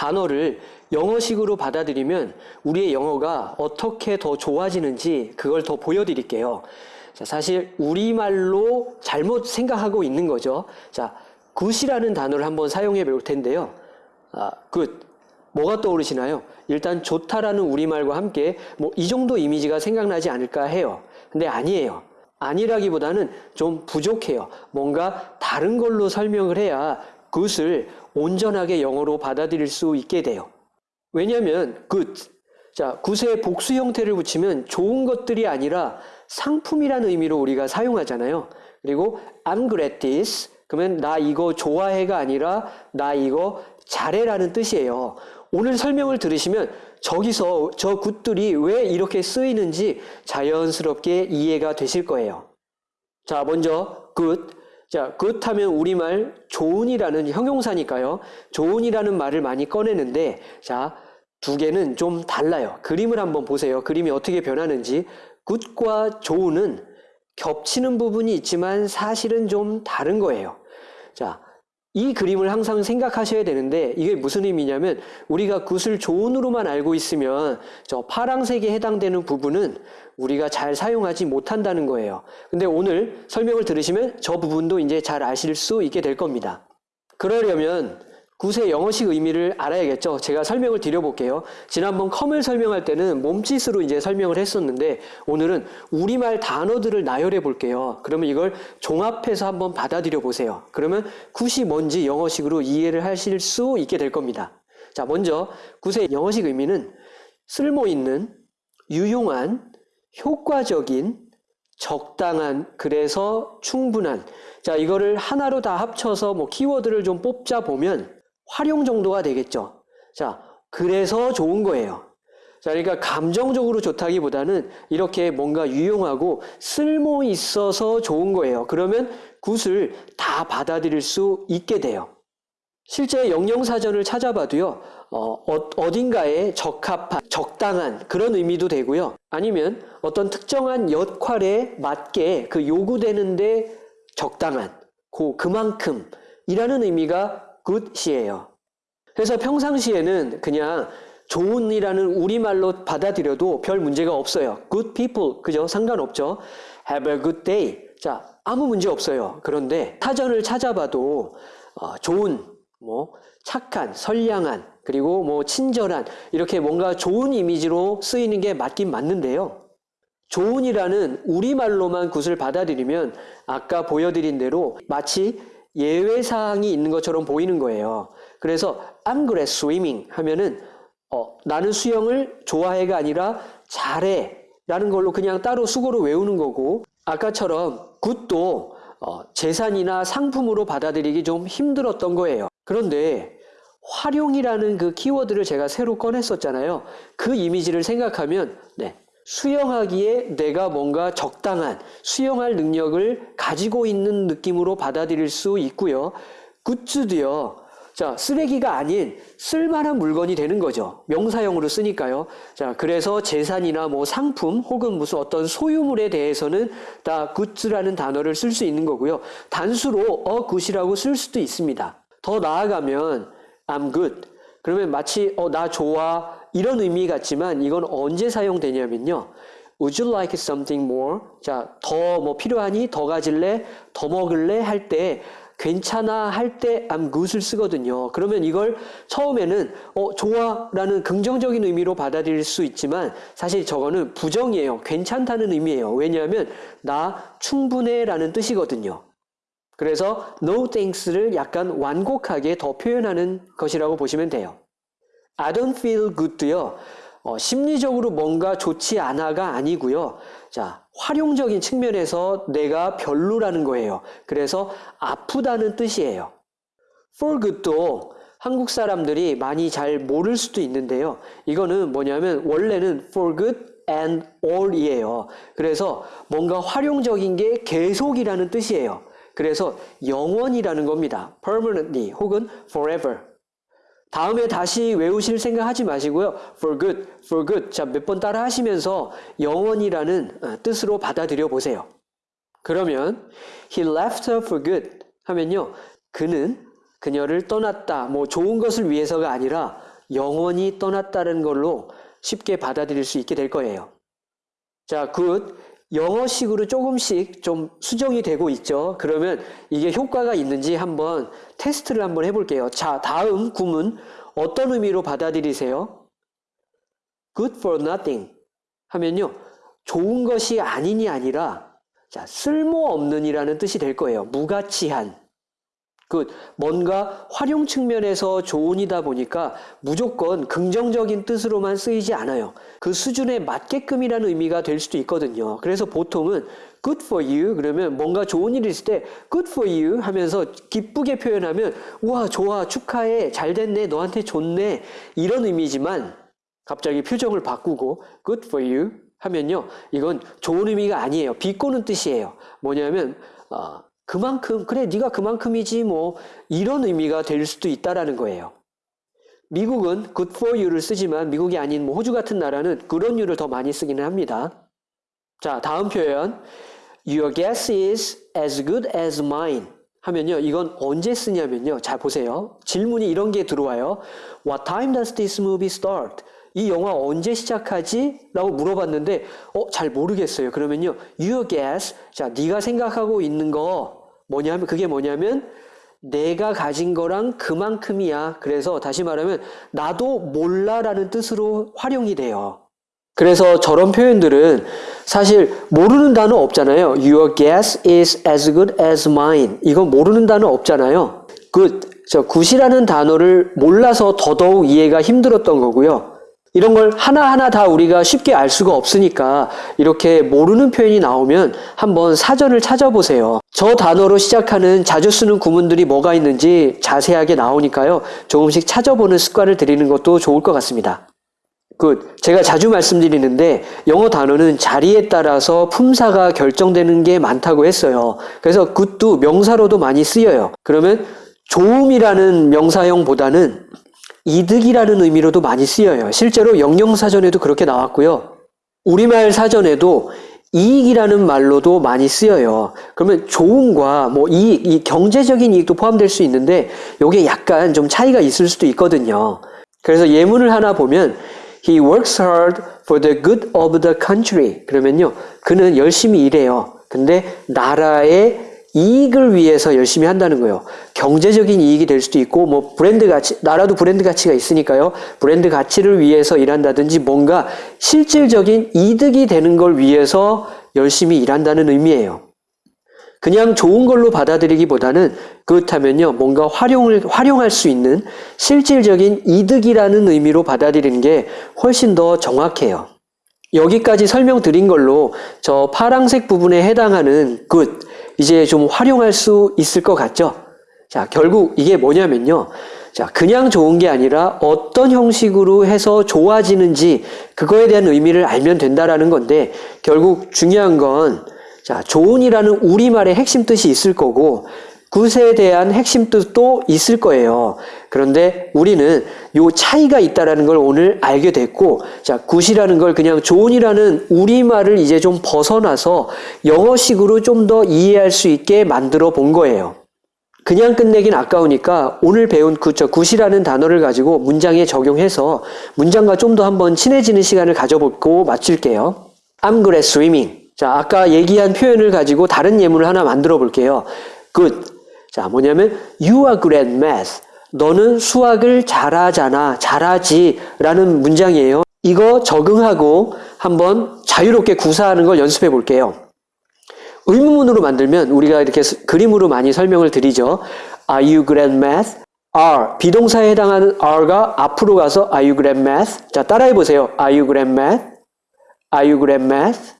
단어를 영어식으로 받아들이면 우리의 영어가 어떻게 더 좋아지는지 그걸 더 보여드릴게요. 자, 사실 우리말로 잘못 생각하고 있는 거죠. 자, good이라는 단어를 한번 사용해 볼 텐데요. 아, good. 뭐가 떠오르시나요? 일단 좋다라는 우리말과 함께 뭐 이 정도 이미지가 생각나지 않을까 해요. 근데 아니에요. 아니라기보다는 좀 부족해요. 뭔가 다른 걸로 설명을 해야 굿을 온전하게 영어로 받아들일 수 있게 돼요. 왜냐하면 good, 자 굿의 복수 형태를 붙이면 좋은 것들이 아니라 상품이라는 의미로 우리가 사용하잖아요. 그리고 I'm good at this, 그러면 나 이거 좋아해가 아니라 나 이거 잘해라는 뜻이에요. 오늘 설명을 들으시면 저기서 저 굿들이 왜 이렇게 쓰이는지 자연스럽게 이해가 되실 거예요. 자, 먼저 good. 자, 하면 우리말 좋은이라는 형용사니까요. 좋은이라는 말을 많이 꺼내는데 자, 두 개는 좀 달라요. 그림을 한번 보세요. 그림이 어떻게 변하는지. good과 좋은은 겹치는 부분이 있지만 사실은 좀 다른 거예요. 자, 이 그림을 항상 생각하셔야 되는데 이게 무슨 의미냐면 우리가 굿을 좋은으로만 알고 있으면 저 파랑색에 해당되는 부분은 우리가 잘 사용하지 못한다는 거예요. 근데 오늘 설명을 들으시면 저 부분도 이제 잘 아실 수 있게 될 겁니다. 그러려면 굿의 영어식 의미를 알아야겠죠. 제가 설명을 드려볼게요. 지난번 컴을 설명할 때는 몸짓으로 이제 설명을 했었는데 오늘은 우리말 단어들을 나열해 볼게요. 그러면 이걸 종합해서 한번 받아들여 보세요. 그러면 굿이 뭔지 영어식으로 이해를 하실 수 있게 될 겁니다. 자, 먼저 굿의 영어식 의미는 쓸모 있는, 유용한, 효과적인, 적당한, 그래서 충분한. 자, 이거를 하나로 다 합쳐서 뭐 키워드를 좀 뽑자 보면 활용 정도가 되겠죠. 자, 그래서 좋은 거예요. 자, 그러니까 감정적으로 좋다기보다는 이렇게 뭔가 유용하고 쓸모 있어서 좋은 거예요. 그러면 굿을 다 받아들일 수 있게 돼요. 실제 영영사전을 찾아봐도요, 어, 딘가에 적합한, 적당한 그런 의미도 되고요. 아니면 어떤 특정한 역할에 맞게 그 요구되는데 적당한, 고, 그만큼 이라는 의미가 good이에요. 그래서 평상시에는 그냥 좋은이라는 우리말로 받아들여도 별 문제가 없어요. good people, 그죠? 상관없죠. have a good day. 자, 아무 문제 없어요. 그런데 사전을 찾아봐도 어, 좋은, 뭐 착한, 선량한, 그리고 뭐 친절한 이렇게 뭔가 좋은 이미지로 쓰이는 게 맞긴 맞는데요. 좋은이라는 우리말로만 굿을 받아들이면 아까 보여드린 대로 마치 예외사항이 있는 것처럼 보이는 거예요. 그래서 I'm good at swimming 하면은 어, 나는 수영을 좋아해가 아니라 잘해 라는 걸로 그냥 따로 수고로 외우는 거고 아까처럼 굿도 어, 재산이나 상품으로 받아들이기 좀 힘들었던 거예요. 그런데 활용이라는 그 키워드를 제가 새로 꺼냈었잖아요. 그 이미지를 생각하면 네, 수영하기에 내가 뭔가 적당한 수영할 능력을 가지고 있는 느낌으로 받아들일 수 있고요. 굿즈도요. 자, 쓰레기가 아닌 쓸만한 물건이 되는 거죠. 명사형으로 쓰니까요. 자, 그래서 재산이나 뭐 상품 혹은 무슨 어떤 소유물에 대해서는 다 굿즈라는 단어를 쓸 수 있는 거고요. 단수로 어 굿이라고 쓸 수도 있습니다. 더 나아가면 I'm good. 그러면 마치 어 나 좋아 이런 의미 같지만 이건 언제 사용되냐면요. Would you like something more? 자, 더 뭐 필요하니? 더 가질래? 더 먹을래? 할 때 괜찮아 할 때 I'm good을 쓰거든요. 그러면 이걸 처음에는 어 좋아 라는 긍정적인 의미로 받아들일 수 있지만 사실 저거는 부정이에요. 괜찮다는 의미예요. 왜냐하면 나 충분해 라는 뜻이거든요. 그래서 no thanks를 약간 완곡하게 더 표현하는 것이라고 보시면 돼요. I don't feel good도요. 어, 심리적으로 뭔가 좋지 않아가 아니고요. 자, 활용적인 측면에서 내가 별로라는 거예요. 그래서 아프다는 뜻이에요. for good도 한국 사람들이 많이 잘 모를 수도 있는데요. 이거는 뭐냐면 원래는 for good and all이에요. 그래서 뭔가 활용적인 게 계속이라는 뜻이에요. 그래서 영원이라는 겁니다. permanently 혹은 forever. 다음에 다시 외우실 생각하지 마시고요. for good, for good. 자, 몇 번 따라 하시면서 영원이라는 어, 뜻으로 받아들여 보세요. 그러면 he left her for good 하면요. 그는 그녀를 떠났다. 뭐 좋은 것을 위해서가 아니라 영원히 떠났다는 걸로 쉽게 받아들일 수 있게 될 거예요. 자, good. 영어식으로 조금씩 좀 수정이 되고 있죠. 그러면 이게 효과가 있는지 한번 테스트를 한번 해볼게요. 자, 다음 구문 어떤 의미로 받아들이세요? good for nothing 하면요. 좋은 것이 아니니 아니라 자, 쓸모없는이라는 뜻이 될 거예요. 무가치한. 그 뭔가 활용 측면에서 좋은이다 보니까 무조건 긍정적인 뜻으로만 쓰이지 않아요. 그 수준에 맞게끔이라는 의미가 될 수도 있거든요. 그래서 보통은 good for you 그러면 뭔가 좋은 일이 있을 때 good for you 하면서 기쁘게 표현하면 와 좋아 축하해 잘 됐네 너한테 좋네 이런 의미지만 갑자기 표정을 바꾸고 good for you 하면요 이건 좋은 의미가 아니에요 비꼬는 뜻이에요 뭐냐면 어, 그만큼 그래 네가 그만큼이지 뭐 이런 의미가 될 수도 있다라는 거예요. 미국은 good for you를 쓰지만 미국이 아닌 뭐 호주 같은 나라는 그런 you를 더 많이 쓰기는 합니다. 자 다음 표현 Your guess is as good as mine 하면요 이건 언제 쓰냐면요 잘 보세요 질문이 이런 게 들어와요 What time does this movie start? 이 영화 언제 시작하지? 라고 물어봤는데 어 잘 모르겠어요 그러면요 Your guess 자 네가 생각하고 있는 거 뭐냐면 그게 뭐냐면 내가 가진 거랑 그만큼이야. 그래서 다시 말하면 나도 몰라라는 뜻으로 활용이 돼요. 그래서 저런 표현들은 사실 모르는 단어 없잖아요. Your guess is as good as mine. 이건 모르는 단어 없잖아요. 그, 저, 굿이라는 단어를 몰라서 더더욱 이해가 힘들었던 거고요. 이런 걸 하나하나 다 우리가 쉽게 알 수가 없으니까 이렇게 모르는 표현이 나오면 한번 사전을 찾아보세요. 저 단어로 시작하는 자주 쓰는 구문들이 뭐가 있는지 자세하게 나오니까요. 조금씩 찾아보는 습관을 들이는 것도 좋을 것 같습니다. 그 제가 자주 말씀드리는데 영어 단어는 자리에 따라서 품사가 결정되는 게 많다고 했어요. 그래서 굿도 명사로도 많이 쓰여요. 그러면 좋음이라는 명사형보다는 이득이라는 의미로도 많이 쓰여요. 실제로 영영사전에도 그렇게 나왔고요. 우리말 사전에도 이익이라는 말로도 많이 쓰여요. 그러면 좋은과 뭐 이익, 이 경제적인 이익도 포함될 수 있는데 이게 약간 좀 차이가 있을 수도 있거든요. 그래서 예문을 하나 보면 He works hard for the good of the country. 그러면요. 그는 열심히 일해요. 근데 나라의 이익을 위해서 열심히 한다는 거예요. 경제적인 이익이 될 수도 있고, 뭐, 브랜드 가치, 나라도 브랜드 가치가 있으니까요. 브랜드 가치를 위해서 일한다든지 뭔가 실질적인 이득이 되는 걸 위해서 열심히 일한다는 의미예요. 그냥 좋은 걸로 받아들이기보다는 그렇다면요, 뭔가 활용을, 활용할 수 있는 실질적인 이득이라는 의미로 받아들이는 게 훨씬 더 정확해요. 여기까지 설명드린 걸로 저 파랑색 부분에 해당하는 good, 이제 좀 활용할 수 있을 것 같죠? 자, 결국 이게 뭐냐면요. 자, 그냥 좋은 게 아니라 어떤 형식으로 해서 좋아지는지 그거에 대한 의미를 알면 된다라는 건데 결국 중요한 건 자, 좋은이라는 우리말의 핵심 뜻이 있을 거고 굿에 대한 핵심 뜻도 있을 거예요. 그런데 우리는 요 차이가 있다라는 걸 오늘 알게 됐고, 자, 굿이라는 걸 그냥 좋은이라는 우리말을 이제 좀 벗어나서 영어식으로 좀 더 이해할 수 있게 만들어 본 거예요. 그냥 끝내긴 아까우니까 오늘 배운 그, 저, 굿이라는 단어를 가지고 문장에 적용해서 문장과 좀 더 한번 친해지는 시간을 가져보고 마칠게요. I'm good at swimming. 자, 아까 얘기한 표현을 가지고 다른 예문을 하나 만들어 볼게요. good. 자, 뭐냐면 you are good at math. 너는 수학을 잘하잖아, 잘하지 라는 문장이에요. 이거 적응하고 한번 자유롭게 구사하는 걸 연습해 볼게요. 의문문으로 만들면 우리가 이렇게 그림으로 많이 설명을 드리죠. Are you good at math? are 비동사에 해당하는 are가 앞으로 가서 Are you good at math? 자 따라해 보세요. Are you good at math? Are you good at math?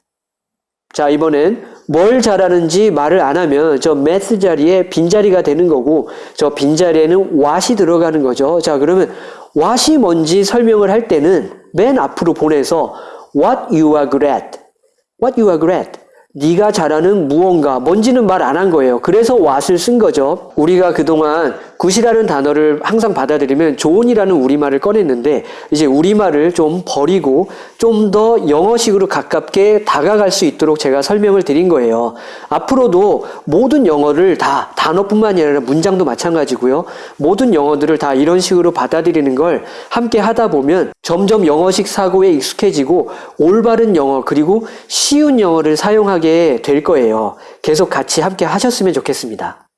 자 이번엔 뭘 잘하는지 말을 안 하면 저 math 자리에 빈자리가 되는 거고 저 빈자리에는 what이 들어가는 거죠. 자 그러면 what이 뭔지 설명을 할 때는 맨 앞으로 보내서 what you are good at. what you are good at. 네가 잘하는 무언가 뭔지는 말 안 한 거예요. 그래서 what을 쓴 거죠. 우리가 그동안 굿이라는 단어를 항상 받아들이면 좋은이라는 우리말을 꺼냈는데 이제 우리말을 좀 버리고 좀 더 영어식으로 가깝게 다가갈 수 있도록 제가 설명을 드린 거예요. 앞으로도 모든 영어를 다 단어뿐만이 아니라 문장도 마찬가지고요. 모든 영어들을 다 이런 식으로 받아들이는 걸 함께 하다 보면 점점 영어식 사고에 익숙해지고 올바른 영어 그리고 쉬운 영어를 사용 하게 될 거예요. 계속 같이 함께 하셨으면 좋겠습니다.